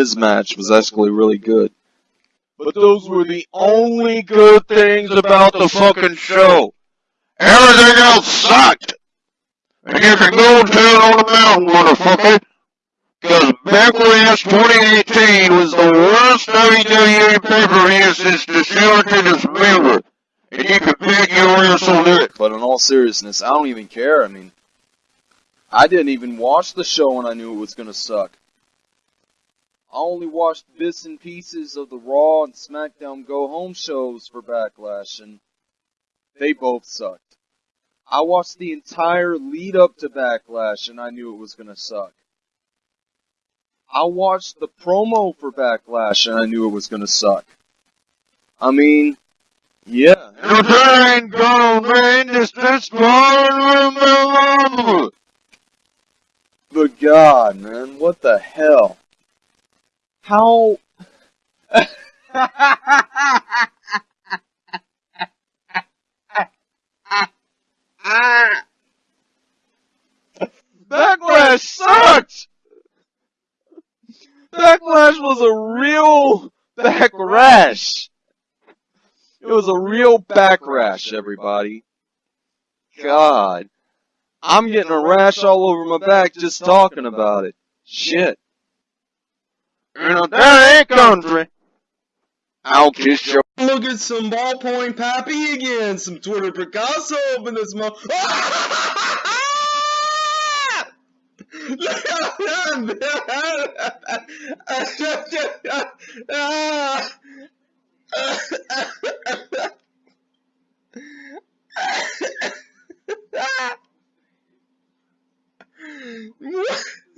Miz match was actually really good. But those were the only good things about the fucking show. Everything else sucked. And you can go down on the mountain, motherfucker. Because Backlash 2018 was the worst WWE pay-per-view since the December to Dismember. And you can pick your ass on it. But in all seriousness, I don't even care. I mean, I didn't even watch the show when I knew it was gonna suck. I only watched bits and pieces of the Raw and SmackDown Go Home shows for Backlash, and they both sucked. I watched the entire lead up to Backlash, and I knew it was gonna suck. I watched the promo for Backlash, and I knew it was gonna suck. I mean, yeah. And there ain't gonna be. But God, man, what the hell? How? Backlash sucked! Backlash was a real backrash. It was a real backrash, everybody. God. I'm getting a rash all over my back just talking about it. Shit. In a dirty country. I'll kiss your Look at some ballpoint Pappy again. Some Twitter Picasso up in this mo.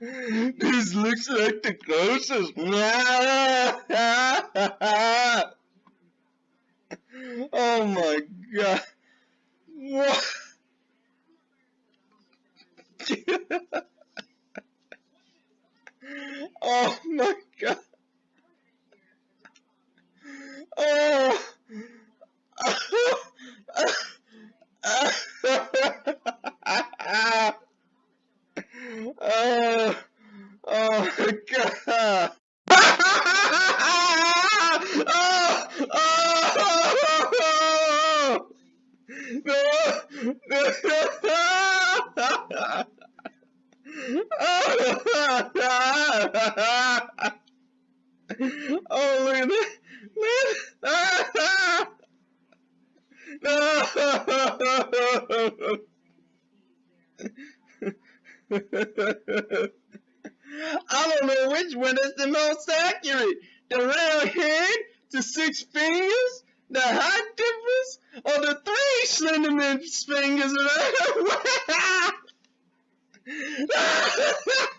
this looks like the closest. oh my god. What? oh my god. Oh. oh. Oh my god. oh, oh, no, oh, look at that. No. I don't know which one is the most accurate. The round head, the six fingers, the height difference, or the Slenderman fingers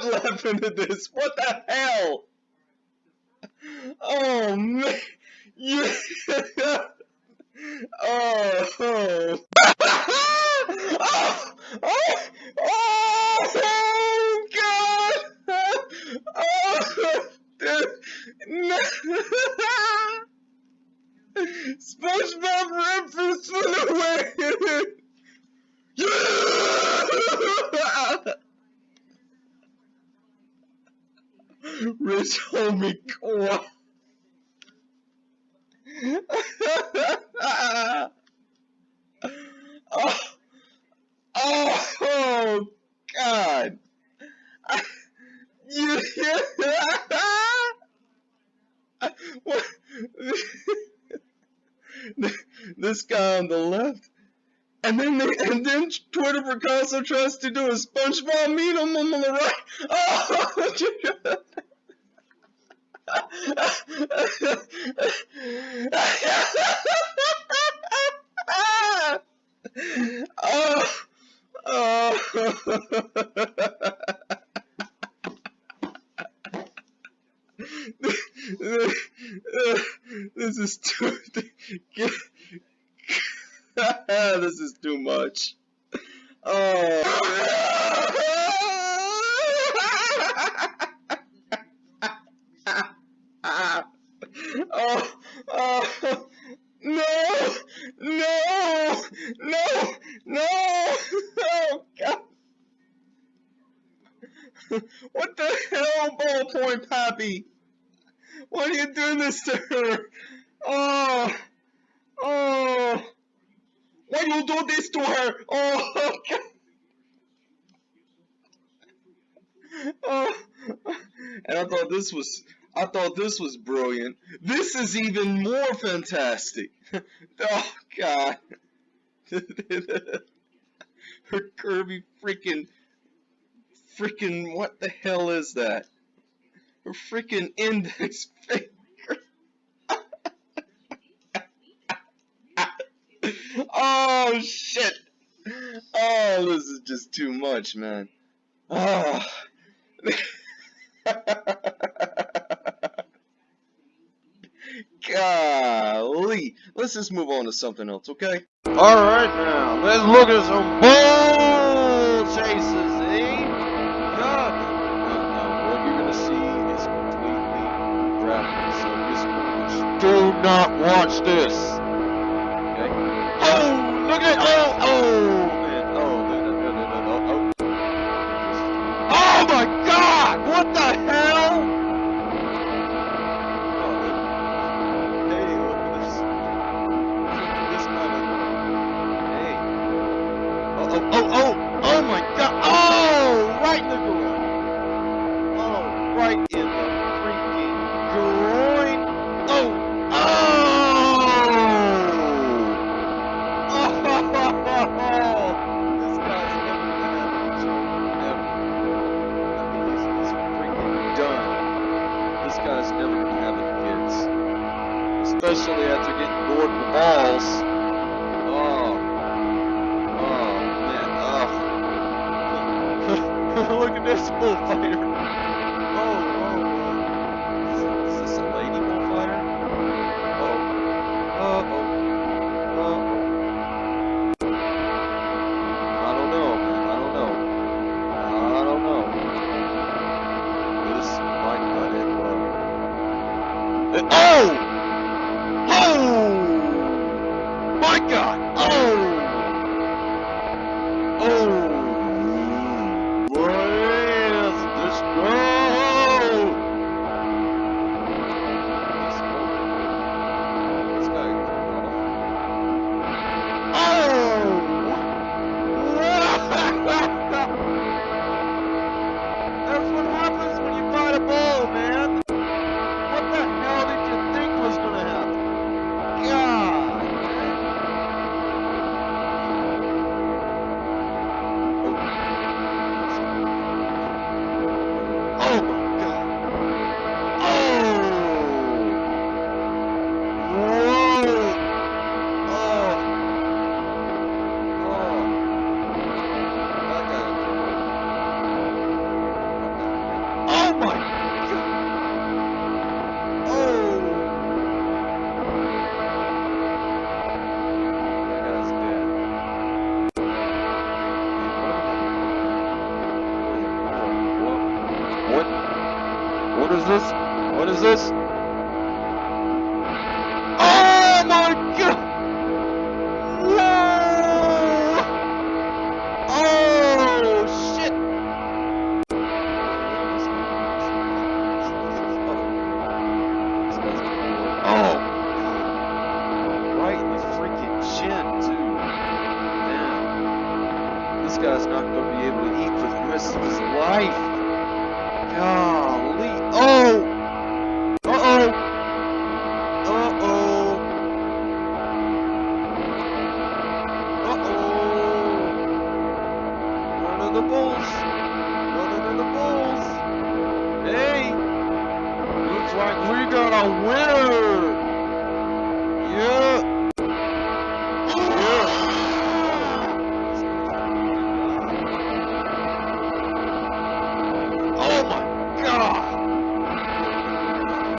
quit laughing at this. What the hell? Oh man. You Oh. oh. oh. oh. oh god. Oh. Dude. SpongeBob Ripper's for the win. Yeah! Rich homie Quan. oh, oh, God. You, what? this guy on the left. And then they, and then Twitter Picasso tries to do a SpongeBob meme on the right. Oh. this is too this is too much. Oh. Ballpoint Why are you doing this to her? Oh, oh. Why you do this to her? Oh. Oh, and I thought this was, I thought this was brilliant. This is even more fantastic. Oh, God. Her curvy freaking, freaking, what the hell is that? Freaking index finger. oh shit! Oh, this is just too much, man. Oh. Golly. Let's just move on to something else, okay? Alright now, let's look at some bull not watch What is this? Winner! Yeah! Oh my god!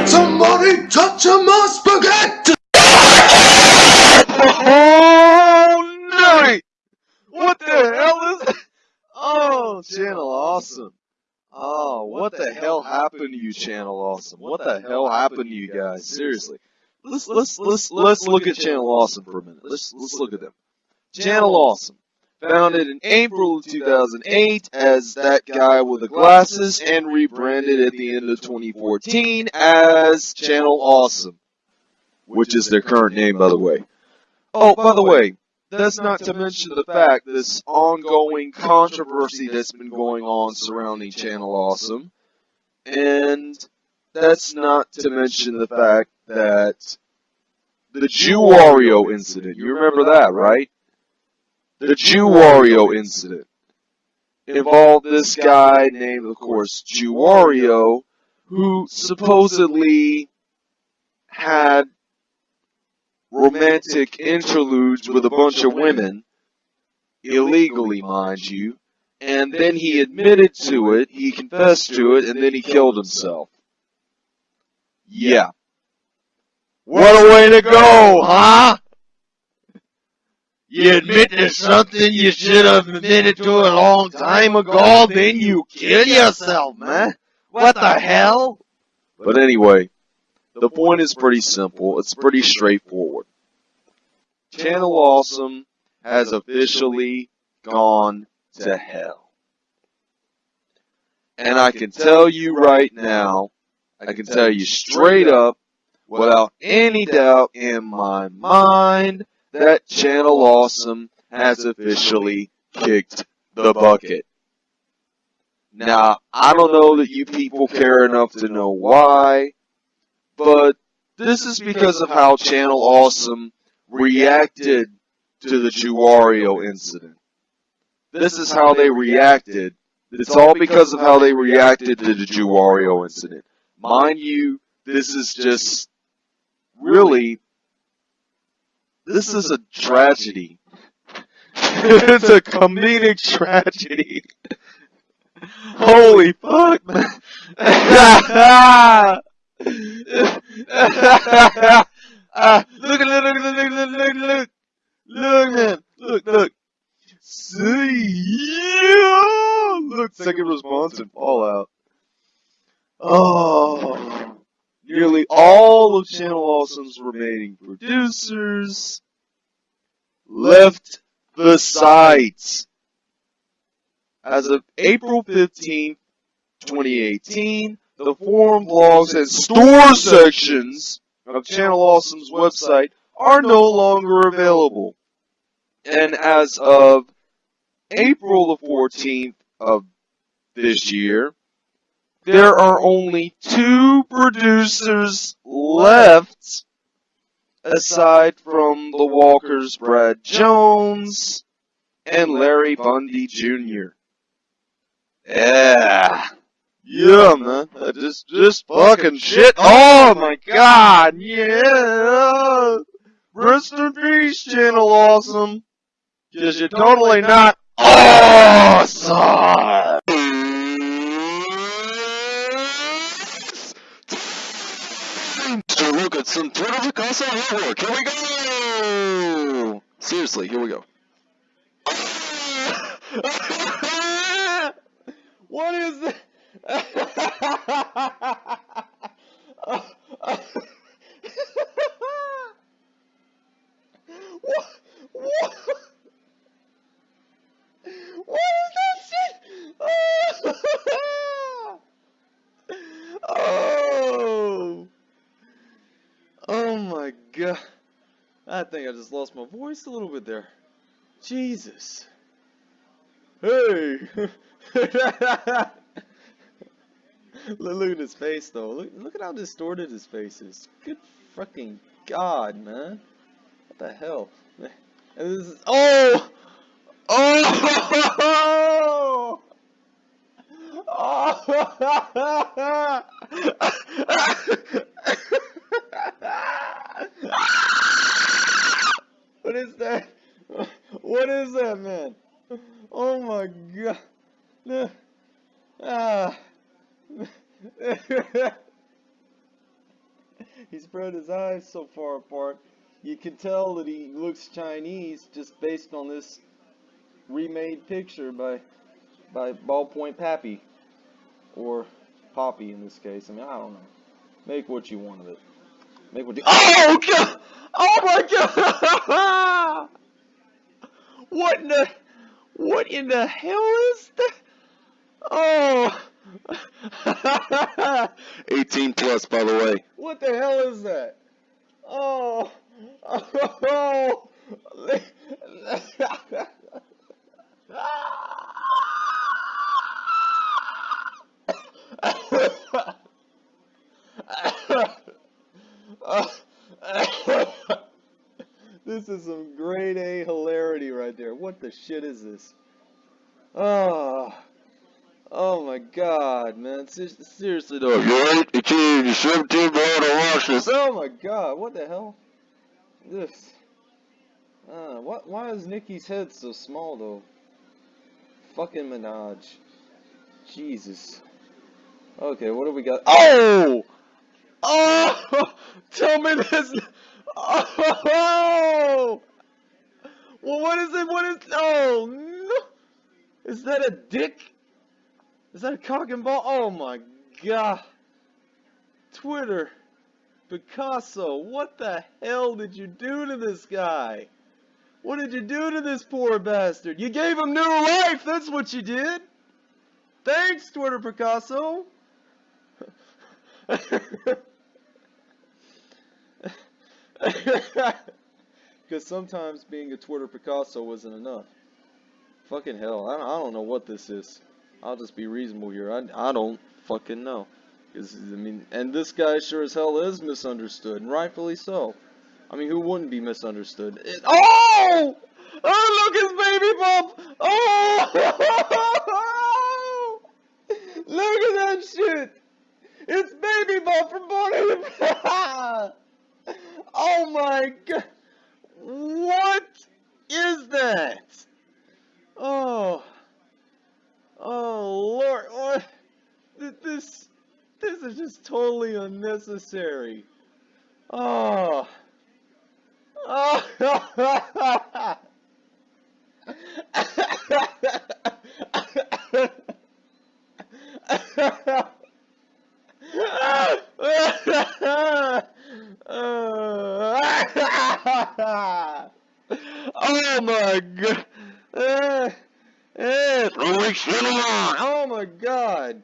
Somebody touch my spaghetti! Oh no! What the hell is that? Oh, Channel Awesome. Oh, what the hell happened to you, Channel Awesome? What the hell happened to you guys? Seriously. Let's let's let's let's look at Channel Awesome for a minute. Let's let's look at them. Channel Awesome. Founded in April of 2008 as that guy with the glasses and rebranded at the end of 2014 as Channel Awesome, which is their current name, by the way. Oh, by the way, that's not to mention the fact this ongoing controversy that's been going on surrounding Channel Awesome, and that's not to mention the fact that the Jew Wario incident. You remember that, right? The Jew Wario incident involved this guy named, of course, Jew Wario, who supposedly had romantic interludes with a bunch of women, illegally, mind you, and then he admitted to it, he confessed to it, and then he killed himself. Yeah. What a way to go, huh? You admit to something you should have admitted to a long time ago, then you kill yourself, man. What the hell? But anyway, the point is pretty simple. It's pretty straightforward. Channel Awesome has officially gone to hell. And I can tell you right now, I can tell you straight up, without any doubt in my mind, that Channel Awesome has officially kicked the bucket. Now, I don't know that you people care enough to know why, but this is because of how Channel Awesome reacted to the JewWario incident. This is how they reacted. It's all because of how they reacted to the JewWario incident. Mind you, this is just really this is a tragedy. it's a comedic tragedy. Holy fuck, man. Ah, look at look look look look look look look look man look look see yeah look second response in Fallout. Oh. Nearly all of Channel Awesome's remaining producers left the site as of April 15, 2018 the forum blogs and store sections of Channel Awesome's website are no longer available. And as of April the 14th of this year, there are only two producers left aside from the Walkers Brad Jones and Larry Bundy Jr. Yeah. Yeah, man. Just, just fucking shit. Oh my god. Yeah. Rest in peace, Channel Awesome. Cause you're totally not awesome. To look at some terrific awesome artwork. Here we go! Seriously, here we go. what is that? what? What? What is that shit? Oh! Oh my god. I think I just lost my voice a little bit there. Jesus. Hey! look, at his face though. Look, look at how distorted his face is. Good fucking god, man. What the hell? And this is, oh! Oh! oh! what is that? What is that, man? Oh my god. Ah. he spread his eyes so far apart. You can tell that he looks Chinese just based on this remade picture by by Ballpoint Pappy or Poppy in this case. I mean, I don't know. Make what you want of it. Make what you. Oh god! Oh my god! What in the? What in the hell is that? Oh! 18 plus, by the way. What the hell is that? Oh! Oh! this is some grade A hilarity right there. What the shit is this? Oh. Oh my god, man. Seriously though. You're 18, you're 17, bro, to watch this. Oh my god, what the hell? This. Uh, what, why is Nikki's head so small though? Fucking Minaj. Jesus. Okay, what do we got? Oh! Oh! Tell me this! Oh! Well, what is it? What is? Oh no! Is that a dick? Is that a cock and ball? Oh my god! Twitter, Picasso, what the hell did you do to this guy? What did you do to this poor bastard? You gave him new life. That's what you did. Thanks, Twitter Picasso. Because sometimes being a Twitter Picasso wasn't enough. Fucking hell, I don't, I don't know what this is. I'll just be reasonable here. I, I don't fucking know. 'Cause, I mean, and this guy sure as hell is misunderstood, and rightfully so. I mean, who wouldn't be misunderstood? It, oh! Oh, look, it's Baby Bop! Oh! look at that shit! It's Baby Bop from Barney Oh my god! What is that? Oh. Oh lord, what? This, this is just totally unnecessary. Oh. Oh. oh my god. Uh, uh. Oh my god.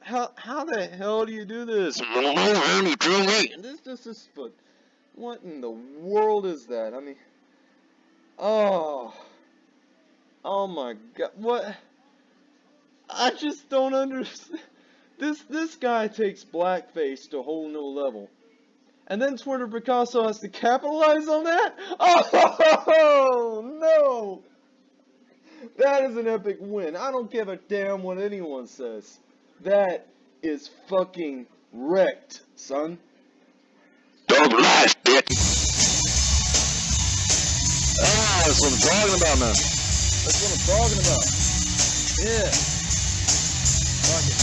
How how the hell do you do this? I don't know, man, you tell me. This just is foot. What in the world is that? I mean, oh, oh my god, what? I just don't understand. This this guy takes blackface to a whole new level, and then Twitter Picasso has to capitalize on that. Oh no! That is an epic win. I don't give a damn what anyone says. That is fucking wrecked, son. Dog life, bitch. Ah, that's what I'm talking about, man. That's what I'm talking about. Yeah. Fuck it.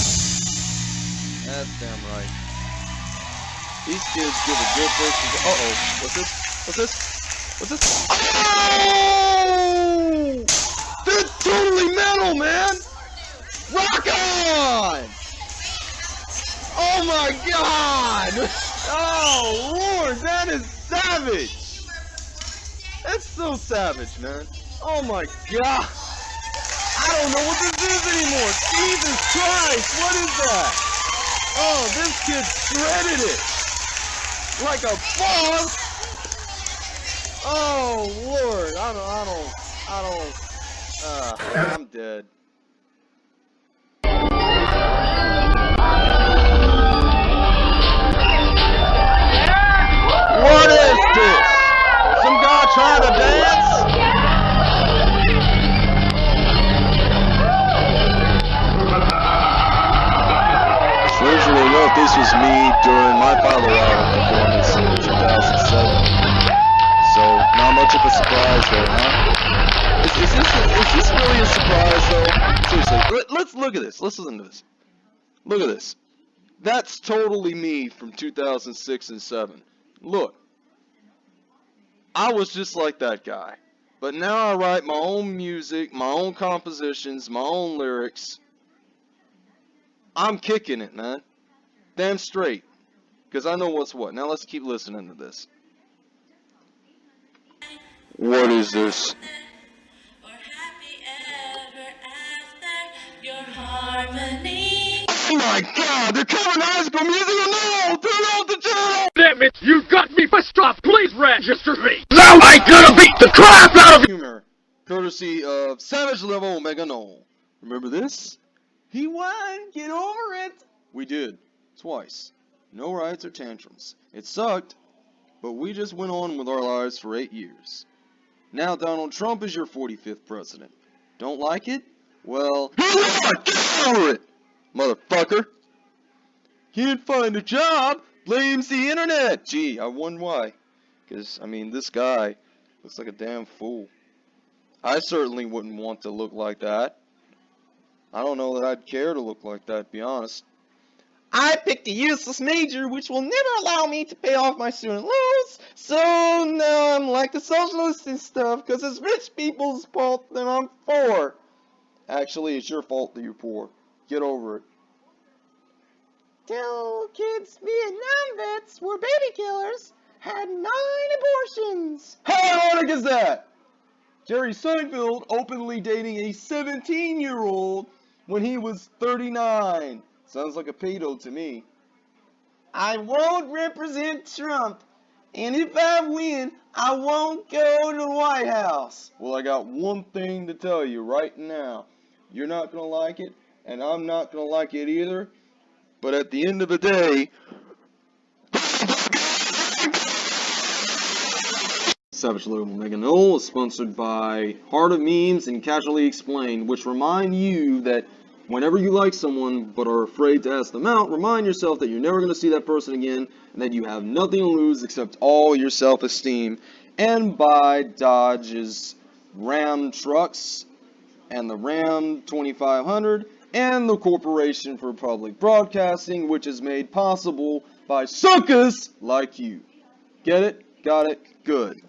That's damn right. These kids give a good first. Uh oh. What's this? What's this? What's this? Oh! That's totally metal, man! Rock on! Oh my god! Oh lord, that is savage! That's so savage, man. Oh my god! I don't know what this is anymore! Jesus Christ, what is that? Oh, this kid shredded it! Like a boss! Oh lord, I don't, I don't, I don't. Ah, I'm dead. My Follow Out performance in 2007. So, not much of a surprise there, huh? Is, is, this, is this really a surprise, though? Seriously, let, let's look at this. Let's listen to this. Look at this. That's totally me from 2006 and 7. Look. I was just like that guy. But now I write my own music, my own compositions, my own lyrics. I'm kicking it, man. Damn straight. Because I know what's what. Now let's keep listening to this. What is this? Or happy ever after your harmony. Oh my god, they're covering High School Musical! No! Turn off the channel! Damn it! You got me pissed off! Please register me! Now I gonna beat the crap out of Humor. Courtesy of Savage Level Omega Null. Remember this? He won. Get over it. We did. Twice. No riots or tantrums. It sucked, but we just went on with our lives for eight years. Now Donald Trump is your 45th president. Don't like it? Well, get over it, motherfucker. Can't find a job, blames the internet. Gee, I wonder why. Because, I mean, this guy looks like a damn fool. I certainly wouldn't want to look like that. I don't know that I'd care to look like that, to be honest. I picked a useless major which will never allow me to pay off my student loans, so now I'm like the socialist and stuff, cause it's rich people's fault that I'm poor. Actually, it's your fault that you're poor. Get over it. Tell kids Vietnam vets were baby killers, had nine abortions. How ironic is that? Jerry Seinfeld openly dating a 17 year old when he was 39. Sounds like a pedo to me. I won't represent Trump, and if I win, I won't go to the White House. Well, I got one thing to tell you right now. You're not gonna like it, and I'm not gonna like it either. But at the end of the day, Savage Little Mega Null is sponsored by Heart of Memes and Casually Explained, which remind you that whenever you like someone but are afraid to ask them out, remind yourself that you're never going to see that person again and that you have nothing to lose except all your self esteem. And by Dodge's Ram trucks and the Ram 2500 and the Corporation for Public Broadcasting, which is made possible by suckers like you. Get it? Got it? Good.